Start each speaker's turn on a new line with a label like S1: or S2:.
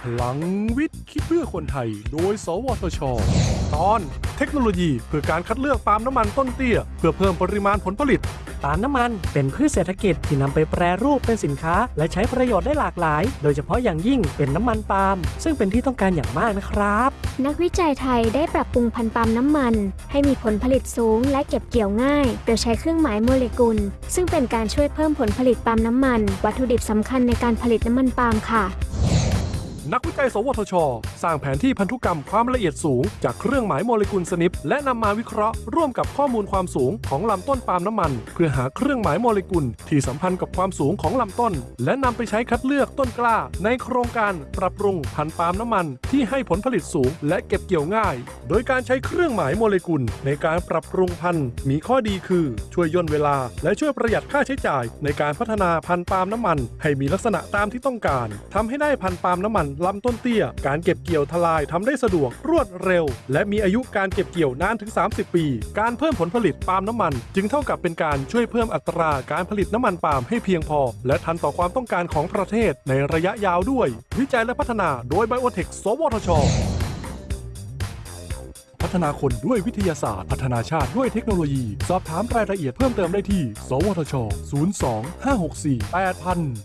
S1: พลังวิทย์ คิดเพื่อคนไทย โดย สวทช ตอนเทคโนโลยีเพื่อการคัดเลือกปาล์มน้ำมันต้นเตี้ย เพื่อเพิ่มปริมาณผลผลิต
S2: ปาล์มน้ำมันเป็นพืชเศรษฐกิจที่นำไปแปรรูปเป็นสินค้า และใช้ประโยชน์ได้หลากหลาย โดยเฉพาะอย่างยิ่งเป็นน้ำมันปาล์มซึ่งเป็นที่ต้องการอย่างมากนะครับ
S3: นักวิจัยไทยได้ปรับปรุงพันธุ์ปาล์มน้ำมัน ให้มีผลผลิตสูงและเก็บเกี่ยวง่าย โดยใช้เครื่องหมายโมเลกุล ซึ่งเป็นการช่วยเพิ่มผลผลิตปาล์มน้ำมัน วัตถุดิบสำคัญในการผลิตน้ำมันปาล์มค่ะ
S1: นักวิจัย สวทช สร้างแผนที่พันธุกรรมความละเอียดสูง จากเครื่องหมายโมเลกุลสนิป และนำมาวิเคราะห์ร่วมกับข้อมูลความสูงของลำต้นปาล์มน้ำมัน เพื่อหาเครื่องหมายโมเลกุลที่สัมพันธ์กับความสูงของลำต้น และนำไปใช้คัดเลือกต้นกล้า ในโครงการปรับปรุงพันธุ์ปาล์มน้ำมัน ที่ให้ผลผลิตสูง และเก็บเกี่ยวง่าย โดยการใช้เครื่องหมายโมเลกุล ในการปรับปรุงพันธุ์มีข้อดีคือช่วยย่นเวลา และช่วยประหยัดค่าใช้จ่าย ในการพัฒนาพันธุ์ปาล์มน้ำมัน ให้มีลักษณะตามที่ต้องการทำให้ได้พันธุ์ปาล์มน้ำมันลำต้นเตี้ย การเก็บเกี่ยวทลายทำได้สะดวกรวดเร็ว และมีอายุการเก็บเกี่ยวนานถึง 30 ปี การเพิ่มผลผลิตปาล์มน้ำมัน จึงเท่ากับเป็นการช่วยเพิ่มอัตราการผลิตน้ำมันปาล์มให้เพียงพอ และทันต่อความต้องการของประเทศในระยะยาวด้วย วิจัยและพัฒนาโดยไบโอเทคสวทชพัฒนาคนด้วยวิทยาศาสตร์ พัฒนาชาติด้วยเทคโนโลยี สอบถามรายละเอียดเพิ่มเติมได้ที่ สวทช 02 564 8000